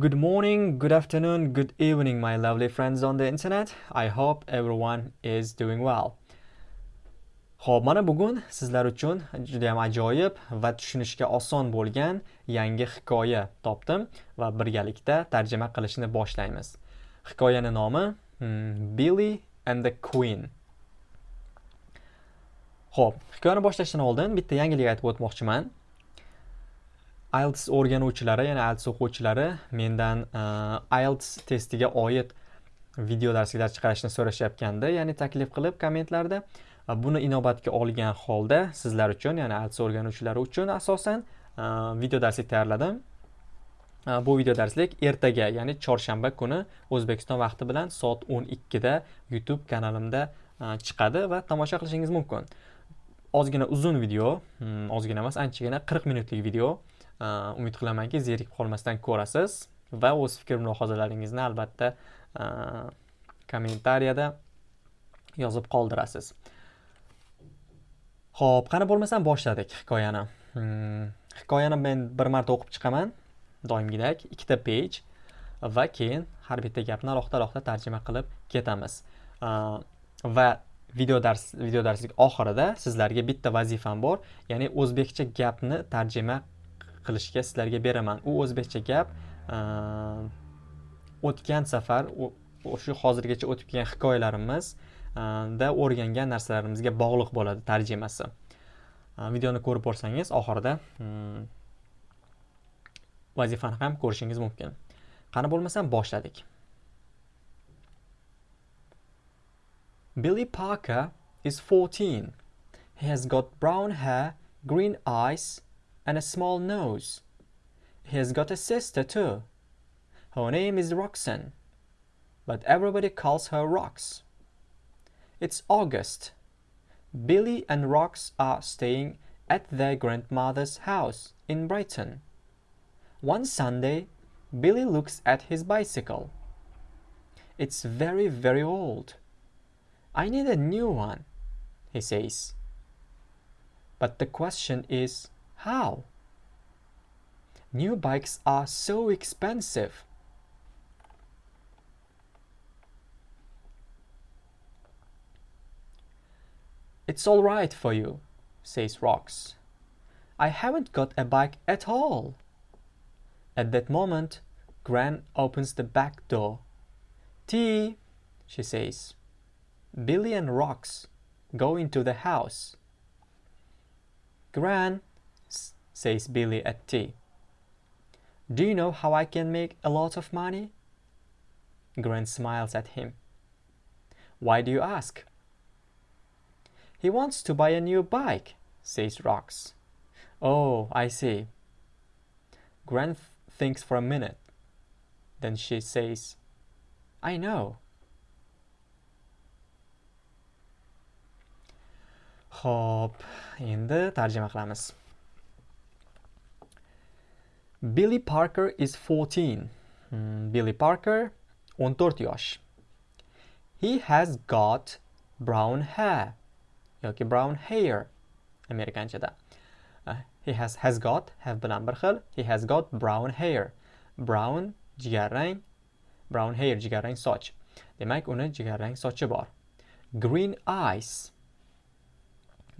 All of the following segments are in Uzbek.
Good morning, good afternoon, good evening, my lovely friends on the internet. I hope everyone is doing well. Xo'p, mana bugun sizlar uchun juda ham ajoyib va tushunishga oson bo'lgan yangi hikoya topdim va birgalikda tarjima qilishni boshlaymiz. Hikoyaning nomi hmm, Billy and the Queen. Xo'p, hikoyani boshlashdan oldin bitta yangilik aytib o'tmoqchiman. IELTS o'rganuvchilari, ya'ni IELTS o'quvchilari mendan e, uh, IELTS testiga oid video darsliklar chiqarishni so'rashayotganda ya'ni taklif qilib kommentlarda e, buni inobatga olgan holda sizlar uchun, ya'ni IELTS o'rganuvchilari uchun asosan uh, video darslik tayyorladim. Bu video darslik ertaga, ya'ni chorshanba kuni O'zbekiston vaqti bilan soat 12 da YouTube kanalimda chiqadi va tomosha qilishingiz mumkin. ozgina uzun video hmm, ozgina emas anchagina 40 minutlik video Э, umid qilamanki zerikib qolmasdan ko'rasiz. Va o'z fikr mulohazalaringizni albatta э, kommentariyada yozib qoldirasiz. Ho'p qani bo'lmasam boshladik hikoyani. Hmm, hikoyani men bir marta o'qib chiqaman. Doimgidek ikkita page va keyin har bitta gapni alohida alohida tarjima qilib ketamiz. Э, va video dars video darslik oxirida sizlarga bitta vazifam bor. Ya'ni o'zbekcha gapni tarjima qilishga sizlarga beraman. U o'zbekcha gap o'tgan safar shu hozirgacha o'tib kelgan hikoyalarimizda o'rgangan narsalarimizga bog'liq bo'ladi tarjimasi. Videoni ko'rib borsangiz oxirida hmm, vazifani ham ko'rishingiz mumkin. Qani bo'lmasam boshladik. Billy Parker is 14. He has got brown hair, green eyes, and a small nose. He has got a sister too. Her name is Roxanne, but everybody calls her Rox. It's August. Billy and Rox are staying at their grandmother's house in Brighton. One Sunday, Billy looks at his bicycle. It's very, very old. I need a new one, he says. But the question is, how? New bikes are so expensive. It's all right for you, says Rox. I haven't got a bike at all. At that moment, Gran opens the back door. Tea, she says. Billy and Rox go into the house. Gran, says Billy at tea. Do you know how I can make a lot of money? Gran smiles at him. Why do you ask? He wants to buy a new bike, says Rox. Oh, I see. Gran thinks for a minute. Then she says, I know. Xo'p, endi tarjima qilamiz. Billy Parker is 14. Hmm, Billy Parker 14 yosh. He has got brown hair yoki brown hair amerikanchada. Uh, he has has got have bilan bir xil. He has got brown hair. Brown jigarrang, brown hair jigarrang soch. Demak, uni jigarrang sochi bor. Green eyes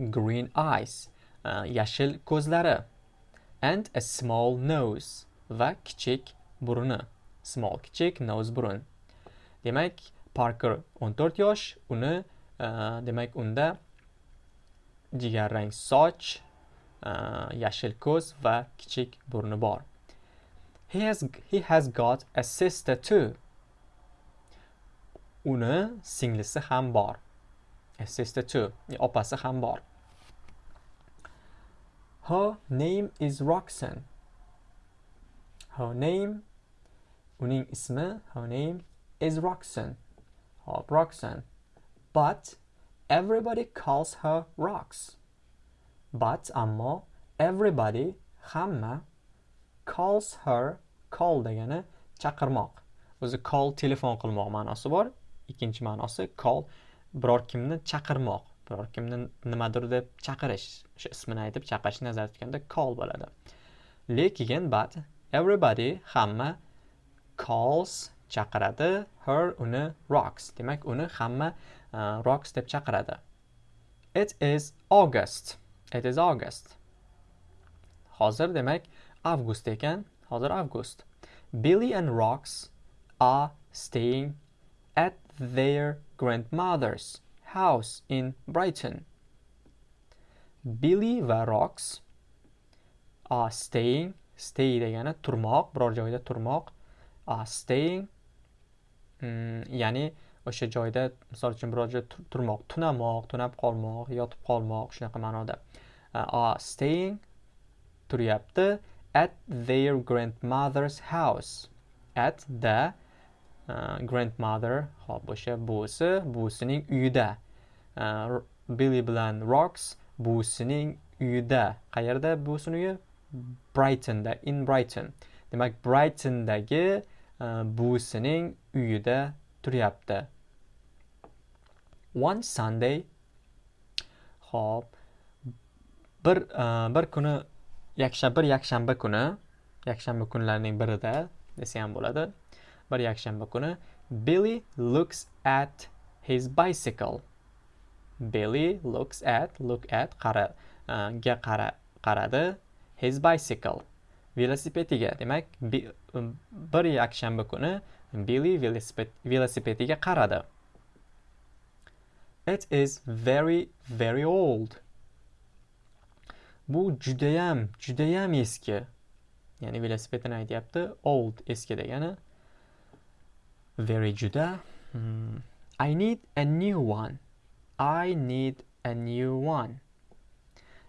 green eyes, uh, yashil ko'zlari and a small nose va kichik burni. Small kichik nose burun. Demak, Parker 14 yosh, uni uh, demak unda jigarrang soch, uh, yashil ko'z va kichik burni bor. He has he has got a sister too. Uni singlisi ham bor. A sister too. Opasi ham bor. Her name is Roxanne. Her name, uning ismi, her name is Roxanne. Hop Roxanne. But everybody calls her Rox. But ammo everybody, hamma, calls her, call degani chaqirmoq. O'zi call telefon qilmoq ma'nosi bor. Ikkinchi ma'nosi call biror kimni chaqirmoq. Biror kimni nimadir deb chaqirish o'sha ismini aytib chaqirish nazarda tutganda call bo'ladi. Lekin but everybody hamma calls chaqiradi her uni rocks. Demak uni hamma uh, rocks deb chaqiradi. It is august. It is august. Hozir demak avgust ekan. Hozir avgust. Billy and rocks are staying at their grandmother's. House in brighton. Billy va Rox are staying stay degani turmoq biror joyda turmoq are staying mm, ya'ni o'sha joyda misol uchun biror joyda turmoq tunamoq tunab qolmoq yotib qolmoq shunaqa ma'noda uh, are staying turyapti at their grandmother's house at the grandmother hop o'sha buvisi buvisining uyida. uh, billy bilan rocks buvisining uyida. Qayerda buvisini uyi? Brightonda in brighton. Demak brightondagi uh, buvisining uyida turyapti. One sunday hop bir uh, bir kuni yakshanba bir yakshanba kuni yakshanba kunlarining birida desa ham bo'ladi bir yakshanba kuni billy looks at his bicycle. Billy looks at look at qara uh, ga qara qaradi his bicycle. Velosipediga demak e, bir yakshanba kuni billy velosipediga qaradi. It is very very old. Bu judayam judayam eski. Ya'ni velosipedini aytyapti old eski degani very juda hmm. i need a new one. I need a new one.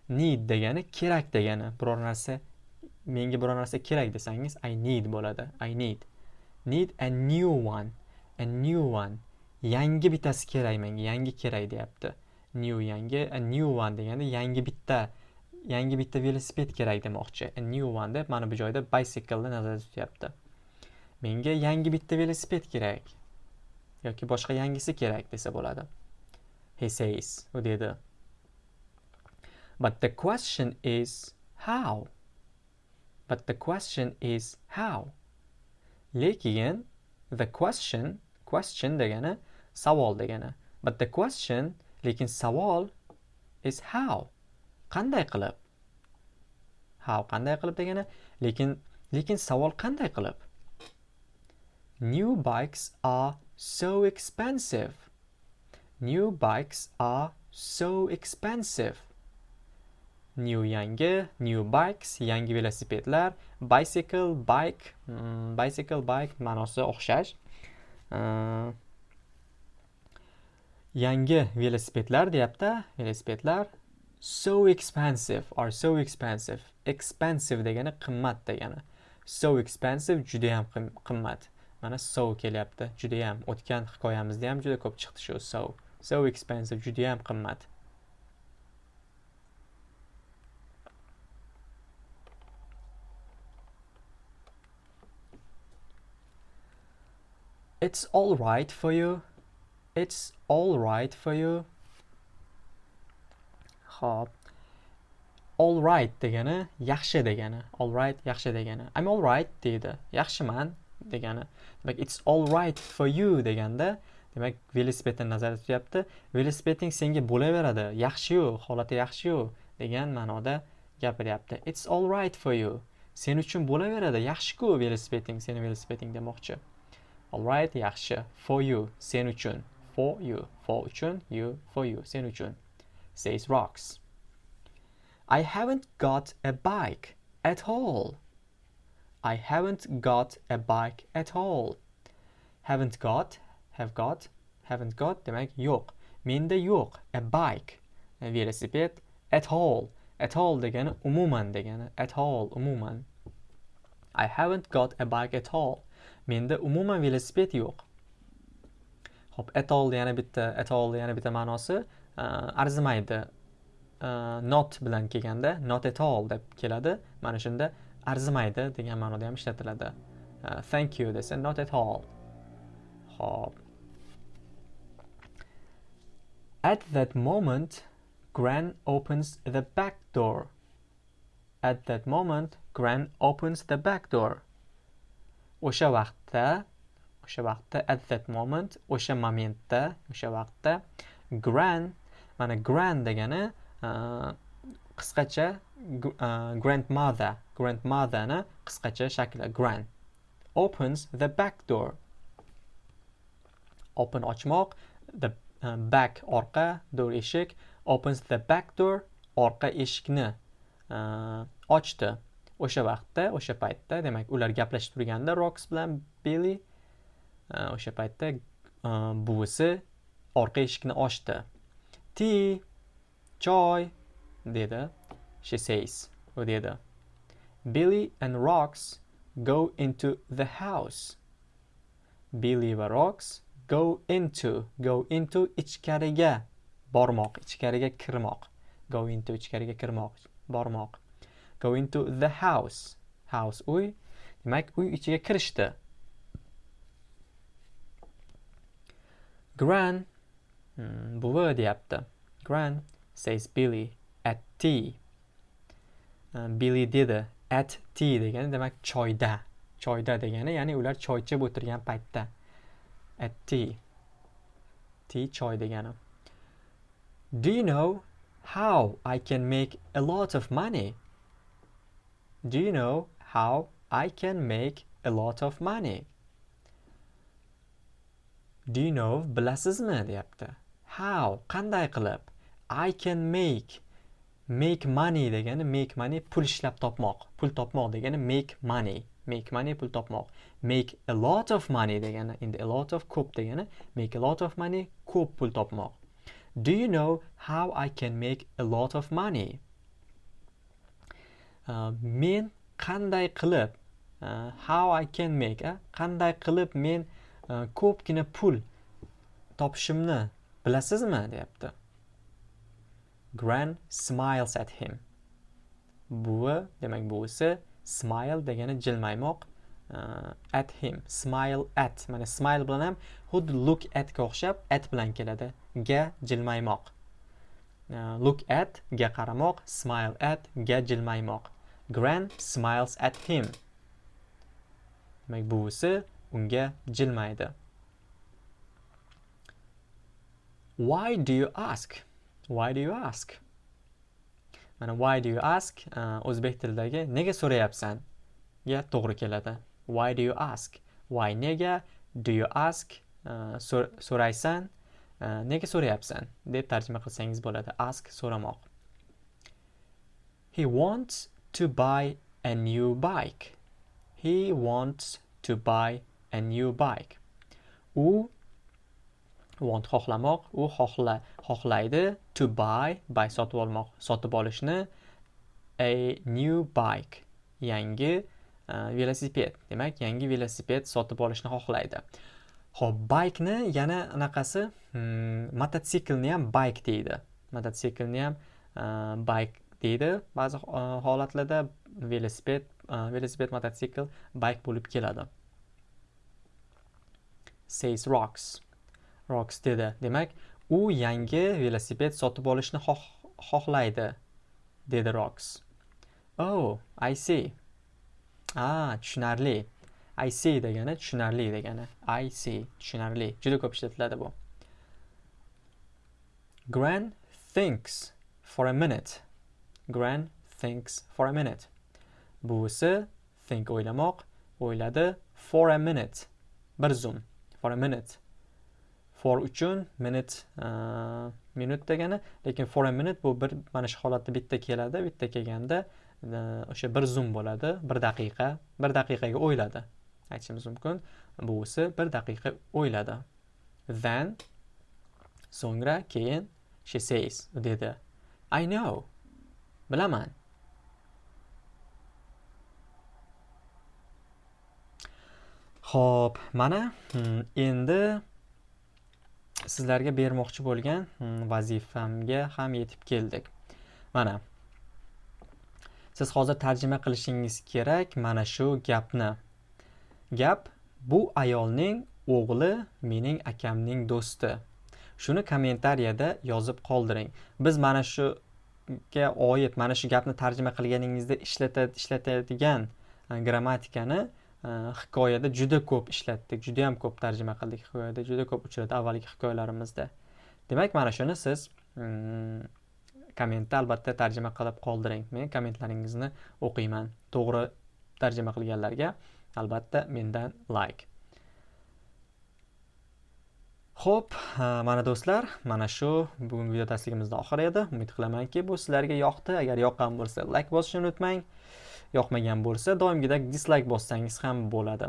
Need degani kerak degani. Biror narsa menga biror narsa kerak desangiz i need bo'ladi. I need. Need a new one. A new one. Yangi bittasi kerak menga yangi kerak deyapti. New yangi a new one degani yangi bitta yangi bitta velosiped kerak demoqchi. A new one deb mana bu joyda bicycle ni nazarda tutyapti. Menga yangi bitta velosiped kerak. Yoki boshqa yangisi kerak desa bo'ladi. He says u dedi. But the question is how? But the question is how? Lekin the question question degani savol degani. But the question lekin savol is how? Qanday qilib? How qanday qilib degani? Lekin lekin savol qanday qilib? New bikes are so expensive. New bikes are so expensive. New yangi new bikes yangi velosipedlar bicycle bike um, bicycle bike ma'nosi o'xshash. Uh, yangi velosipedlar deyapti. Velosipedlar so expensive or so expensive. Expensive degani qimmat degani. So expensive juda ham qimmat. Mana so kelyapti judayam o'tgan hikoyamizda ham juda ko'p chiqdi shu so so expensive judayam qimmat It's all right for you. It's all right for you. Hop. All right degani yaxshi degani. All right yaxshi degani. I'm all right deydi. Yaxshiman degani. Demak it's all right for you deganda demak velosipedni nazarda tutyapti. Velosipeding senga bo'laveradi. Yaxshi-yu, holati yaxshi-yu degan ma'noda gapiryapti. It's all right for you. Sen uchun bo'laveradi. Yaxshi-ku velosipeding, seni velosipeding demoqchi. All right, yaxshi. For you, sen uchun. For you, for uchun, you, for you, sen uchun. says Rocks. I haven't got a bike at all. I haven't got a bike at all. Haven't got, have got, haven't got demak yo'q. Menda yo'q a bike, velosiped at all. At all degani umuman degani. At all umuman. I haven't got a bike at all. Menda umuman velosiped yo'q. Hop, at all yana bitta, at all yana bitta ma'nosi uh, arzimaydi uh, not bilan kelganda not at all deb keladi mana shunda arzimaydi degan ma'noda ham ishlatiladi. Uh, thank you desa not at all. Hop at that moment gran opens the back door. At that moment gran opens the back door. O'sha vaqtda o'sha vaqtda at that moment o'sha momentda o'sha vaqtda gran mana gran degani uh, qisqacha uh, grandmother grandmotherni qisqacha shakli grand opens the back door. Open ochmoq the uh, back orqa door eshik opens the back door orqa eshikni uh, ochdi. O'sha vaqtda o'sha paytda demak ular gaplashib turganda roks bilan billi uh, o'sha paytda uh, buvisi orqa eshikni ochdi. Ti choy dedi. She says u dedi. Billy and Rocks go into the house. Billy va Rocks go into go into ichkariga bormoq ichkariga kirmoq. Go into ichkariga kirmoq bormoq. Go into the house. House uy demak uy ichiga kirishdi. Gran hmm, buvi deyapti. Gran says billy at tea. Billy dedi at tea degani demak choyda. Choyda degani ya'ni ular choy ichib o'tirgan paytda. At tea. Tea choy degani. Do you know how i can make a lot of money? Do you know how i can make a lot of money? Do you know bilasizmi? deyapti. How? Qanday qilib? I can make make money degani make money pul ishlab topmoq. Pul topmoq degani make money. Make money pul topmoq. Make a lot of money degani endi a lot of ko'p degani make a lot of money ko'p pul topmoq. Do you know how i can make a lot of money? Uh, men qanday qilib uh, how i can make uh, qanday qilib men uh, ko'pgina pul topishimni bilasizmi? deyapti. Gran smiles at him. Buvi demak buvisi smile degani jilmaymoq uh, at him. Smile at mana smile bilan ham xuddi look atga o'xshab at bilan keladi. Ga jilmaymoq. Uh, look at ga qaramoq smile at ga jilmaymoq. Gran smiles at him. Demak buvisi unga jilmaydi. Why do you ask? Why do you ask? Mana why do you ask? Uh, o'zbek tilidagi nega so'rayapsan? Ga to'g'ri keladi. Why do you ask? Why nega do you ask? Uh, so'raysan uh, nega so'rayapsan? deb tarjima qilsangiz bo'ladi. Ask so'ramoq. He wants to buy a new bike. He wants to buy a new bike. U want xohlamoq. U xohla xohlaydi. To buy buy sotib olmoq sotib olishni. A new bike yangi uh, velosiped. Demak yangi velosiped sotib olishni xohlaydi. Ho'p baykni yana anaqasi hmm, mototsiklni ham bayk deydi. Mototsiklni ham e, uh, bayk deydi. Ba'zi uh, holatlarda velosiped uh, velosiped mototsikl bayk bo'lib keladi. Says rocks. Rocks dedi. Demak, u yangi velosiped sotib olishni xohlaydi, dedi Rocks. Oh, I see. Ah, tushunarli. I see degani tushunarli degani. I see, tushunarli. Juda ko'p ishlatiladi bu. Gran thinks for a minute. Gran thinks for a minute. Buvisi think o'ylamoq, o'yladi for a minute. Bir zum. For a minute. For uchun minute e, minut degani lekin for a minute bu bir mana shu holatda bitta keladi bitta kelganda e, o'sha bir zum bo'ladi bir daqiqa bir daqiqaga o'yladi. Aytishimiz mumkin. Buvisi bir daqiqa o'yladi. Then so'ngra keyin she says dedi. I know. Bilaman. Ho'p mana hmm, endi sizlarga bermoqchi bo'lgan hmm, vazifamga ham yetib keldik. Mana siz hozir tarjima qilishingiz kerak mana shu gapni. Gap bu ayolning o'g'li mening akamning do'sti. Shuni kommentariyada yozib qoldiring. Biz mana shuga oid mana shu gapni tarjima qilganingizda ishlatadigan e, grammatikani Э, hikoyada juda ko'p ishlatdik juda yam ko'p tarjima qildik hikoyada juda ko'p uchradi avvalgi hikoyalarimizda demak mana shuni siz mm, kommentda albatta tarjima qilib qoldiring men kommentlaringizni o'qiyman to'g'ri tarjima qilganlarga albatta mendan like Xo'p, mana do'stlar, mana shu bugungi video darsligimizni oxiri edi. Umid qilamanki, bu sizlarga yoqdi. Agar yoqqan bo'lsa, like bosishni unutmang. Yoqmagan bo'lsa, doimgidek dislike bossangiz ham bo'ladi.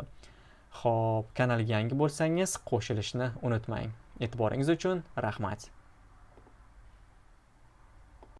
Xo'p, kanalga yangi bo'lsangiz, qo'shilishni unutmang. E'tiboringiz uchun rahmat.